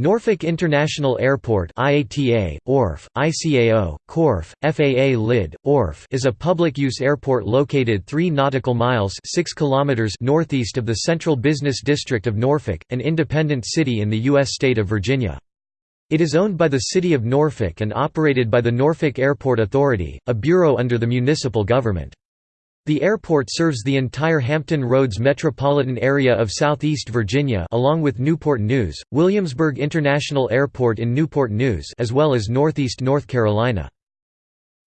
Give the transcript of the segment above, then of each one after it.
Norfolk International Airport IATA, ORF, ICAO, KORF, FAA LID, ORF is a public-use airport located 3 nautical miles 6 kilometers northeast of the Central Business District of Norfolk, an independent city in the U.S. state of Virginia. It is owned by the City of Norfolk and operated by the Norfolk Airport Authority, a bureau under the municipal government. The airport serves the entire Hampton Roads metropolitan area of southeast Virginia along with Newport News, Williamsburg International Airport in Newport News as well as northeast North Carolina.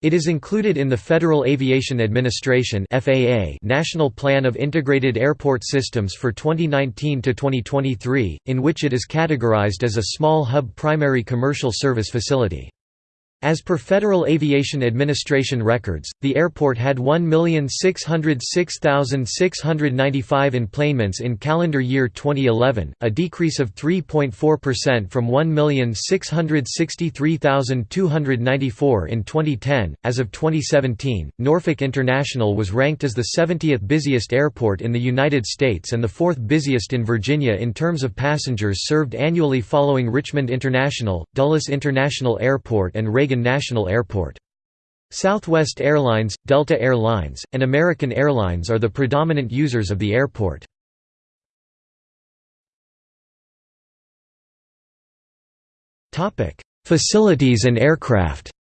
It is included in the Federal Aviation Administration (FAA) National Plan of Integrated Airport Systems for 2019 to 2023, in which it is categorized as a small hub primary commercial service facility. As per Federal Aviation Administration records, the airport had 1,606,695 enplanements in calendar year 2011, a decrease of 3.4% from 1,663,294 in 2010. As of 2017, Norfolk International was ranked as the 70th busiest airport in the United States and the fourth busiest in Virginia in terms of passengers served annually following Richmond International, Dulles International Airport and Reagan National Airport. Southwest Airlines, Delta Air Lines, and American Airlines are the predominant users of the airport. Facilities and aircraft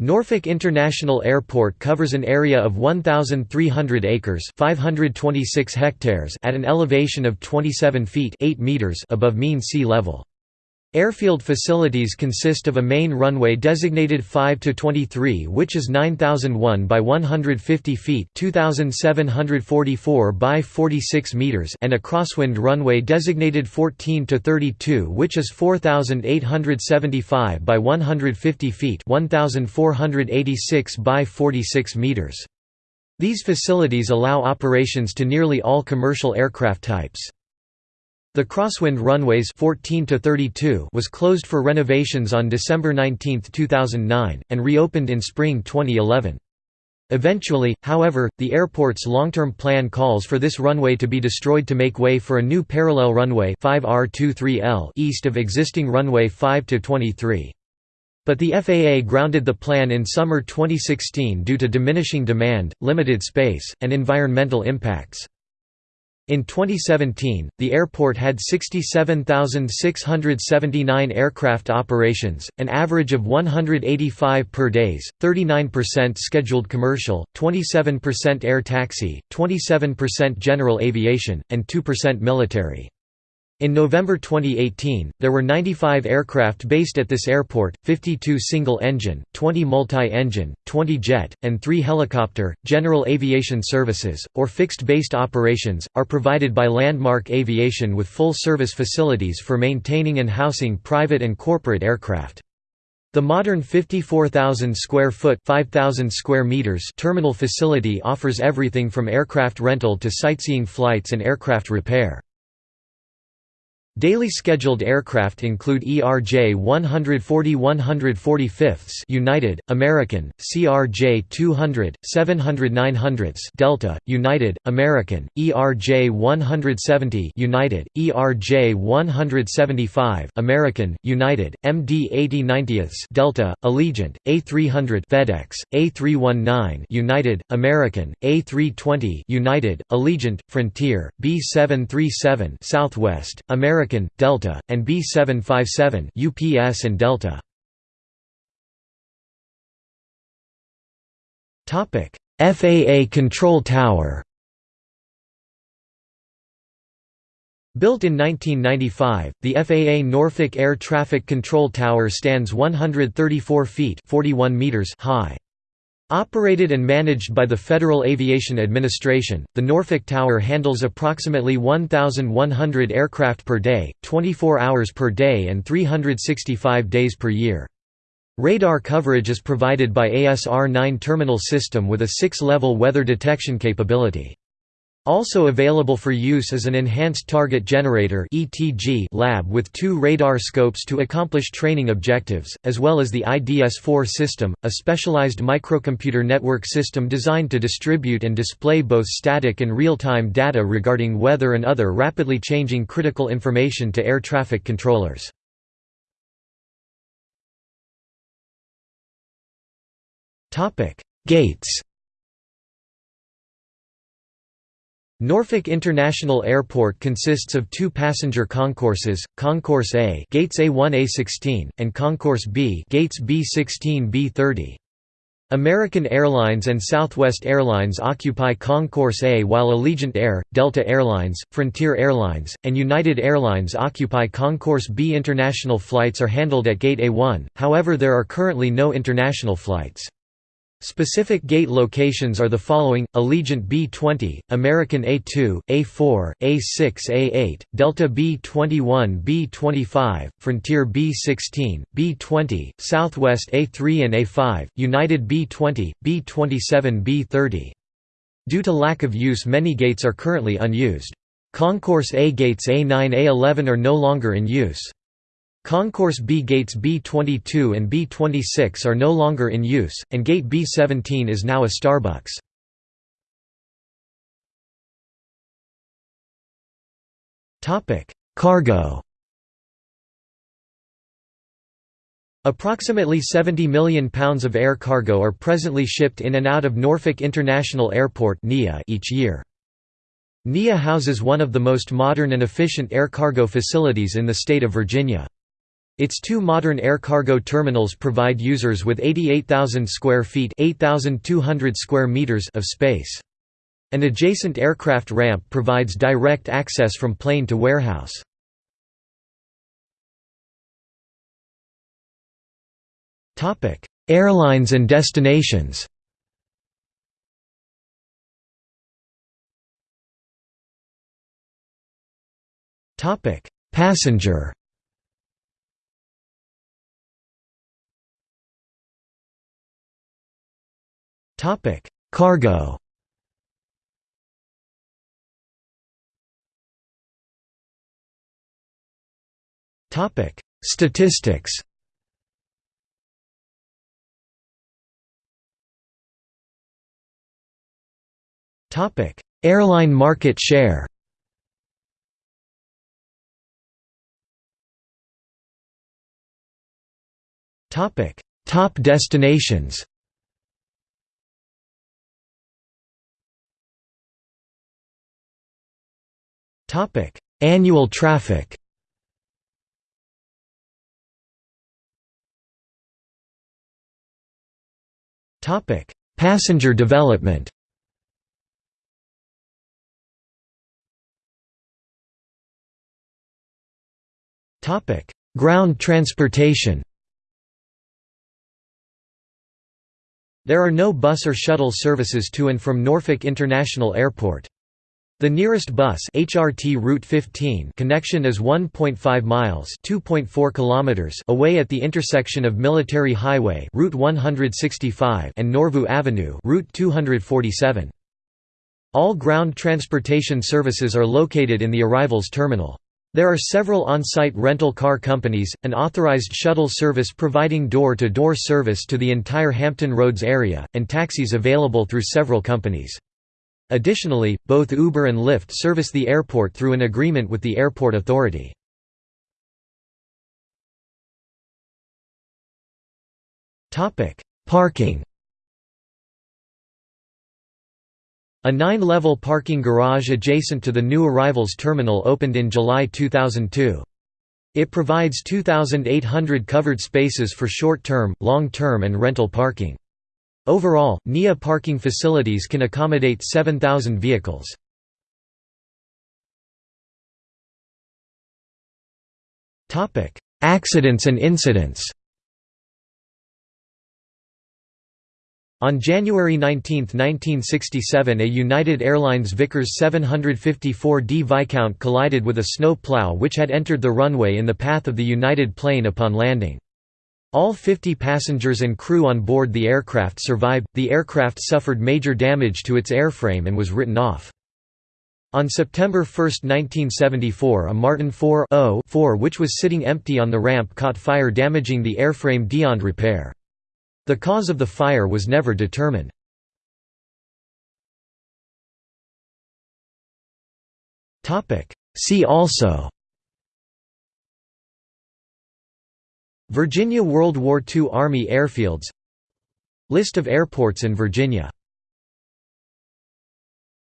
Norfolk International Airport covers an area of 1,300 acres 526 hectares at an elevation of 27 feet 8 meters above mean sea level. Airfield facilities consist of a main runway designated 5 to 23 which is 9001 by 150 feet 2744 by 46 meters and a crosswind runway designated 14 to 32 which is 4875 by 150 feet 1486 by 46 meters. These facilities allow operations to nearly all commercial aircraft types. The crosswind runways 14 to 32 was closed for renovations on December 19, 2009, and reopened in spring 2011. Eventually, however, the airport's long-term plan calls for this runway to be destroyed to make way for a new parallel runway 5R23L east of existing runway 5 to 23. But the FAA grounded the plan in summer 2016 due to diminishing demand, limited space, and environmental impacts. In 2017, the airport had 67,679 aircraft operations, an average of 185 per days, 39% scheduled commercial, 27% air taxi, 27% general aviation, and 2% military. In November 2018, there were 95 aircraft based at this airport, 52 single-engine, 20 multi-engine, 20 jet, and 3 helicopter. General aviation services, or fixed-based operations, are provided by Landmark Aviation with full-service facilities for maintaining and housing private and corporate aircraft. The modern 54,000 square foot 5,000 square meters terminal facility offers everything from aircraft rental to sightseeing flights and aircraft repair. Daily scheduled aircraft include ERJ 140 145ths United, American, CRJ 200, 700 900ths Delta, United, American, ERJ 170 United, ERJ 175 American, United, MD 80 90ths Delta, Allegiant, A300 FedEx, A319 United, American, A320 United, Allegiant, Frontier, B737 Southwest, American American, Delta, and B757 UPS and Delta. Topic: FAA Control Tower. Built in 1995, the FAA Norfolk Air Traffic Control Tower stands 134 feet 41 meters high. Operated and managed by the Federal Aviation Administration, the Norfolk Tower handles approximately 1,100 aircraft per day, 24 hours per day and 365 days per year. Radar coverage is provided by ASR-9 terminal system with a six-level weather detection capability. Also available for use is an Enhanced Target Generator lab with two radar scopes to accomplish training objectives, as well as the IDS-4 system, a specialized microcomputer network system designed to distribute and display both static and real-time data regarding weather and other rapidly changing critical information to air traffic controllers. Gates Norfolk International Airport consists of two passenger concourses, Concourse A gates A1-A16, and Concourse B gates B16 B30. American Airlines and Southwest Airlines occupy Concourse A while Allegiant Air, Delta Airlines, Frontier Airlines, and United Airlines occupy Concourse B. International flights are handled at Gate A1, however there are currently no international flights. Specific gate locations are the following, Allegiant B-20, American A-2, A-4, A-6 A-8, Delta B-21 B-25, Frontier B-16, B-20, Southwest A-3 and A-5, United B-20, B-27 B-30. Due to lack of use many gates are currently unused. Concourse A gates A9 A11 are no longer in use. Concourse B gates B22 and B26 are no longer in use, and gate B17 is now a Starbucks. Cargo Approximately 70 million pounds of air cargo are presently shipped in and out of Norfolk International Airport each year. NIA houses one of the most modern and efficient air cargo facilities in the state of Virginia. Its two modern air cargo terminals provide users with 88,000 square feet (8,200 square meters of space. An adjacent aircraft ramp provides direct access from plane to warehouse. Airlines and destinations Passenger Topic: Cargo. Topic: Statistics. Topic: Airline market share. Topic: Top destinations. Topic: Annual traffic. Topic: Passenger development. Topic: Ground transportation. There are no bus or shuttle services to and from Norfolk International Airport. The nearest bus HRT Route 15 connection is 1.5 miles (2.4 kilometers) away at the intersection of Military Highway Route 165 and Norview Avenue Route 247. All ground transportation services are located in the arrivals terminal. There are several on-site rental car companies, an authorized shuttle service providing door-to-door -door service to the entire Hampton Roads area, and taxis available through several companies. Additionally, both Uber and Lyft service the airport through an agreement with the airport authority. Parking A nine-level parking garage adjacent to the new arrivals terminal opened in July 2002. It provides 2,800 covered spaces for short-term, long-term and rental parking. Overall, NIA parking facilities can accommodate 7,000 vehicles. Accidents and incidents On January 19, 1967 a United Airlines Vickers 754D Viscount collided with a snow plow which had entered the runway in the path of the United plane upon landing. All 50 passengers and crew on board the aircraft survived. The aircraft suffered major damage to its airframe and was written off. On September 1, 1974 a Martin 4 which was sitting empty on the ramp caught fire damaging the airframe beyond repair. The cause of the fire was never determined. See also Virginia World War II Army airfields. List of airports in Virginia